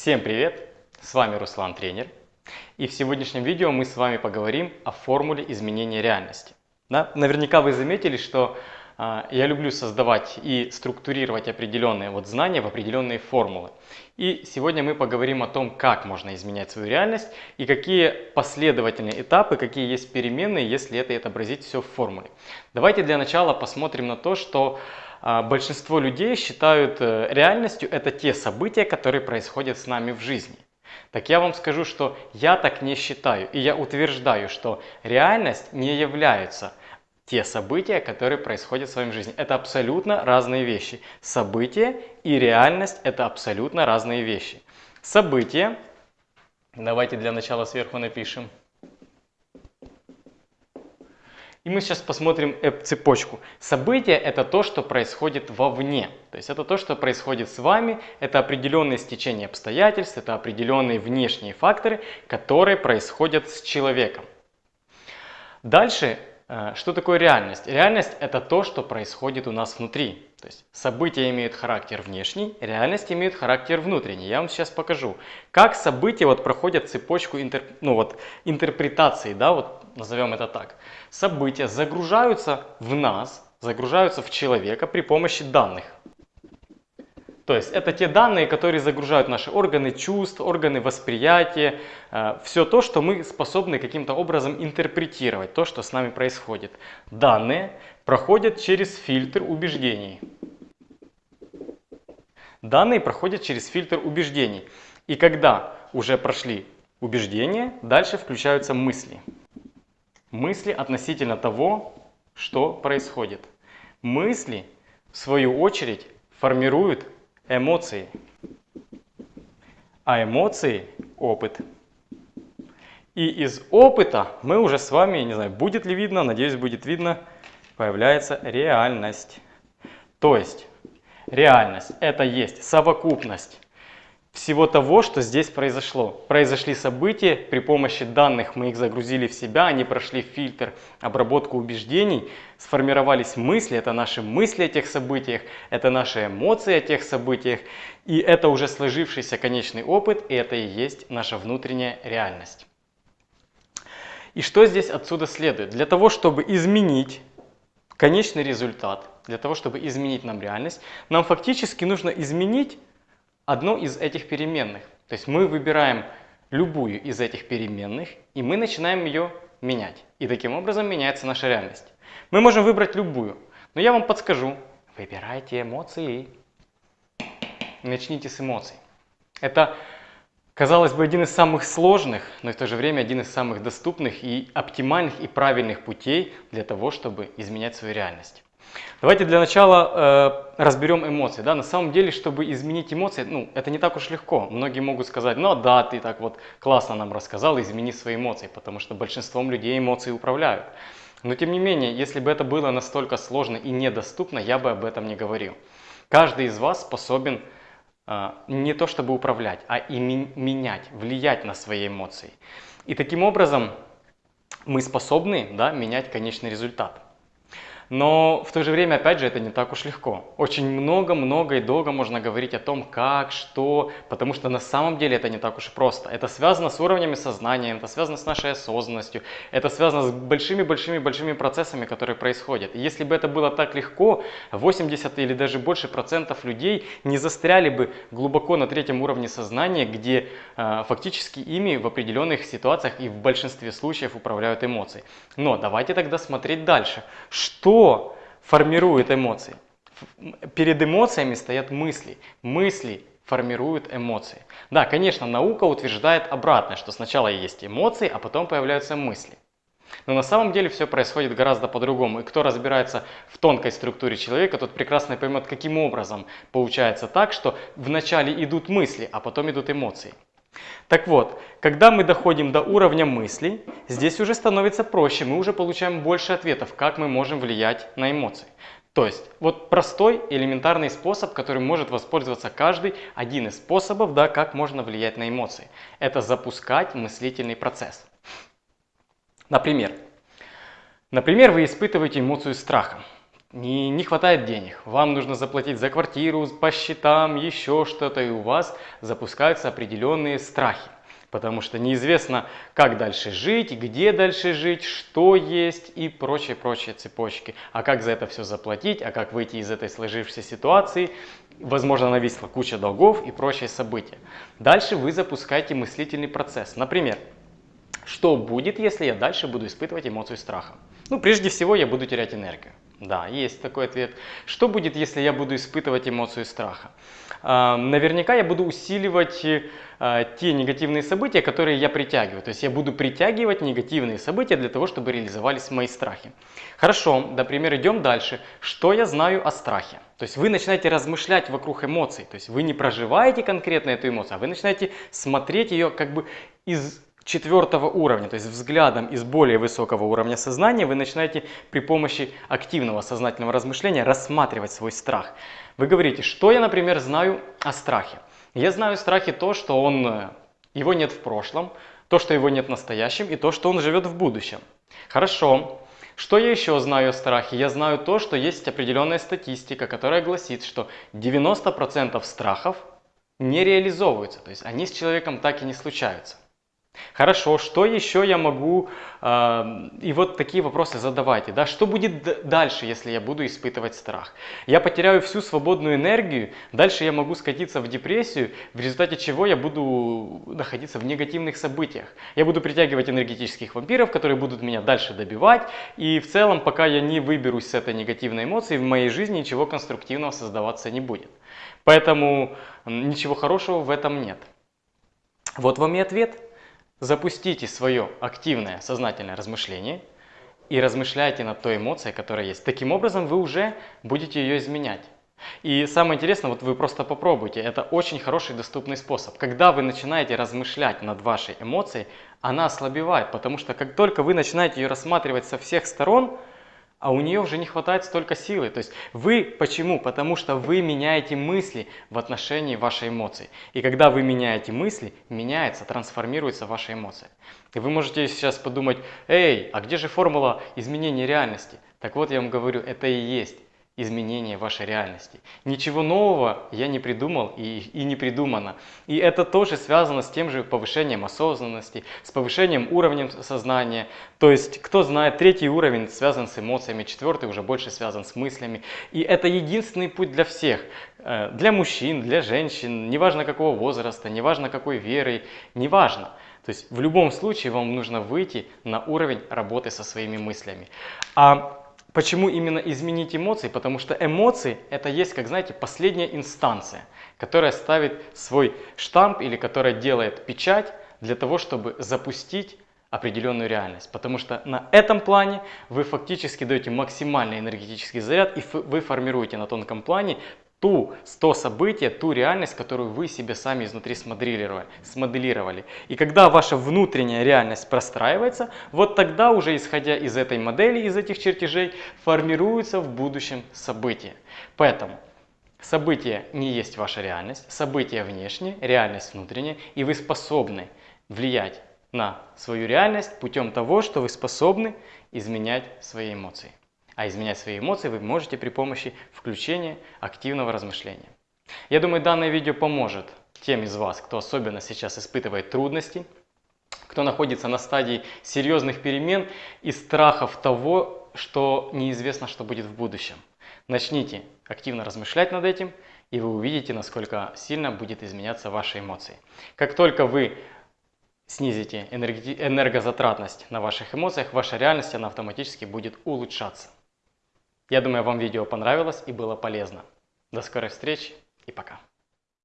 Всем привет! С вами Руслан Тренер. И в сегодняшнем видео мы с вами поговорим о формуле изменения реальности. Да? Наверняка вы заметили, что я люблю создавать и структурировать определенные вот знания в определенные формулы. И сегодня мы поговорим о том, как можно изменять свою реальность и какие последовательные этапы, какие есть переменные, если это отобразить все в формуле. Давайте для начала посмотрим на то, что а, большинство людей считают э, реальностью это те события, которые происходят с нами в жизни. Так я вам скажу, что я так не считаю. И я утверждаю, что реальность не является те события, которые происходят в своей жизни. Это абсолютно разные вещи. События и реальность – это абсолютно разные вещи. События, давайте для начала сверху напишем – и мы сейчас посмотрим цепочку. События – это то, что происходит вовне. То есть это то, что происходит с вами, это определенные стечения обстоятельств, это определенные внешние факторы, которые происходят с человеком. Дальше, что такое реальность? Реальность – это то, что происходит у нас внутри. То есть события имеют характер внешний, реальность имеет характер внутренний. Я вам сейчас покажу, как события вот проходят цепочку интер, ну вот, интерпретации, да, вот назовем это так. События загружаются в нас, загружаются в человека при помощи данных. То есть это те данные, которые загружают наши органы чувств, органы восприятия, э, все то, что мы способны каким-то образом интерпретировать, то, что с нами происходит. Данные проходят через фильтр убеждений. Данные проходят через фильтр убеждений. И когда уже прошли убеждения, дальше включаются мысли. Мысли относительно того, что происходит. Мысли, в свою очередь, формируют эмоции. А эмоции – опыт. И из опыта мы уже с вами, не знаю, будет ли видно, надеюсь, будет видно, появляется реальность. То есть реальность – это есть совокупность всего того, что здесь произошло. Произошли события, при помощи данных мы их загрузили в себя, они прошли фильтр, обработку убеждений, сформировались мысли, это наши мысли о тех событиях, это наши эмоции о тех событиях, и это уже сложившийся конечный опыт, и это и есть наша внутренняя реальность. И что здесь отсюда следует? Для того, чтобы изменить конечный результат, для того, чтобы изменить нам реальность, нам фактически нужно изменить одну из этих переменных. То есть мы выбираем любую из этих переменных, и мы начинаем ее менять. И таким образом меняется наша реальность. Мы можем выбрать любую, но я вам подскажу. Выбирайте эмоции. Начните с эмоций. Это, казалось бы, один из самых сложных, но в то же время один из самых доступных и оптимальных и правильных путей для того, чтобы изменять свою реальность. Давайте для начала э, разберем эмоции. Да? На самом деле, чтобы изменить эмоции, ну, это не так уж легко. Многие могут сказать, ну да, ты так вот классно нам рассказал, измени свои эмоции, потому что большинством людей эмоции управляют. Но тем не менее, если бы это было настолько сложно и недоступно, я бы об этом не говорил. Каждый из вас способен э, не то чтобы управлять, а и менять, влиять на свои эмоции. И таким образом мы способны да, менять конечный результат. Но в то же время, опять же, это не так уж легко. Очень много, много и долго можно говорить о том, как, что, потому что на самом деле это не так уж просто. Это связано с уровнями сознания, это связано с нашей осознанностью, это связано с большими-большими-большими процессами, которые происходят. И если бы это было так легко, 80 или даже больше процентов людей не застряли бы глубоко на третьем уровне сознания, где э, фактически ими в определенных ситуациях и в большинстве случаев управляют эмоции. Но давайте тогда смотреть дальше. Что что формирует эмоции? Перед эмоциями стоят мысли. Мысли формируют эмоции. Да, конечно, наука утверждает обратное, что сначала есть эмоции, а потом появляются мысли. Но на самом деле все происходит гораздо по-другому. И кто разбирается в тонкой структуре человека, тот прекрасно поймет, каким образом получается так, что вначале идут мысли, а потом идут эмоции. Так вот, когда мы доходим до уровня мыслей, здесь уже становится проще, мы уже получаем больше ответов, как мы можем влиять на эмоции. То есть, вот простой, элементарный способ, который может воспользоваться каждый, один из способов, да, как можно влиять на эмоции. Это запускать мыслительный процесс. Например, например, вы испытываете эмоцию страха. Не, не хватает денег, вам нужно заплатить за квартиру, по счетам, еще что-то, и у вас запускаются определенные страхи. Потому что неизвестно, как дальше жить, где дальше жить, что есть и прочие-прочие цепочки. А как за это все заплатить, а как выйти из этой сложившейся ситуации. Возможно, нависла куча долгов и прочие события. Дальше вы запускаете мыслительный процесс. Например, что будет, если я дальше буду испытывать эмоцию страха? Ну, прежде всего, я буду терять энергию. Да, есть такой ответ. Что будет, если я буду испытывать эмоцию страха? А, наверняка я буду усиливать а, те негативные события, которые я притягиваю. То есть я буду притягивать негативные события для того, чтобы реализовались мои страхи. Хорошо, например, идем дальше. Что я знаю о страхе? То есть вы начинаете размышлять вокруг эмоций. То есть вы не проживаете конкретно эту эмоцию, а вы начинаете смотреть ее как бы из четвертого уровня, то есть взглядом из более высокого уровня сознания, вы начинаете при помощи активного сознательного размышления рассматривать свой страх. Вы говорите, что я, например, знаю о страхе? Я знаю о страхе то, что он, э, его нет в прошлом, то, что его нет в настоящем и то, что он живет в будущем. Хорошо. Что я еще знаю о страхе? Я знаю то, что есть определенная статистика, которая гласит, что 90% страхов не реализовываются, то есть они с человеком так и не случаются. Хорошо, что еще я могу, э, и вот такие вопросы задавайте, да, что будет дальше, если я буду испытывать страх? Я потеряю всю свободную энергию, дальше я могу скатиться в депрессию, в результате чего я буду находиться в негативных событиях. Я буду притягивать энергетических вампиров, которые будут меня дальше добивать, и в целом, пока я не выберусь с этой негативной эмоцией, в моей жизни ничего конструктивного создаваться не будет. Поэтому ничего хорошего в этом нет. Вот вам и ответ. Запустите свое активное сознательное размышление и размышляйте над той эмоцией, которая есть. Таким образом вы уже будете ее изменять. И самое интересное, вот вы просто попробуйте, это очень хороший доступный способ. Когда вы начинаете размышлять над вашей эмоцией, она ослабевает, потому что как только вы начинаете ее рассматривать со всех сторон, а у нее уже не хватает столько силы. То есть вы почему? Потому что вы меняете мысли в отношении вашей эмоции. И когда вы меняете мысли, меняется, трансформируется ваша эмоция. И вы можете сейчас подумать, эй, а где же формула изменения реальности? Так вот я вам говорю, это и есть изменение вашей реальности. Ничего нового я не придумал и, и не придумано. И это тоже связано с тем же повышением осознанности, с повышением уровня сознания. То есть, кто знает, третий уровень связан с эмоциями, четвертый уже больше связан с мыслями. И это единственный путь для всех. Э, для мужчин, для женщин, неважно какого возраста, неважно какой веры, неважно. То есть в любом случае вам нужно выйти на уровень работы со своими мыслями. А Почему именно изменить эмоции? Потому что эмоции это есть, как знаете, последняя инстанция, которая ставит свой штамп или которая делает печать для того, чтобы запустить определенную реальность. Потому что на этом плане вы фактически даете максимальный энергетический заряд и вы формируете на тонком плане ту, то событие, ту реальность, которую вы себе сами изнутри смоделировали, смоделировали. И когда ваша внутренняя реальность простраивается, вот тогда уже исходя из этой модели, из этих чертежей, формируется в будущем событие. Поэтому событие не есть ваша реальность, событие внешнее, реальность внутренняя, и вы способны влиять на свою реальность путем того, что вы способны изменять свои эмоции. А изменять свои эмоции вы можете при помощи включения активного размышления. Я думаю, данное видео поможет тем из вас, кто особенно сейчас испытывает трудности, кто находится на стадии серьезных перемен и страхов того, что неизвестно, что будет в будущем. Начните активно размышлять над этим, и вы увидите, насколько сильно будет изменяться ваши эмоции. Как только вы снизите энергозатратность на ваших эмоциях, ваша реальность она автоматически будет улучшаться. Я думаю, вам видео понравилось и было полезно. До скорой встречи и пока.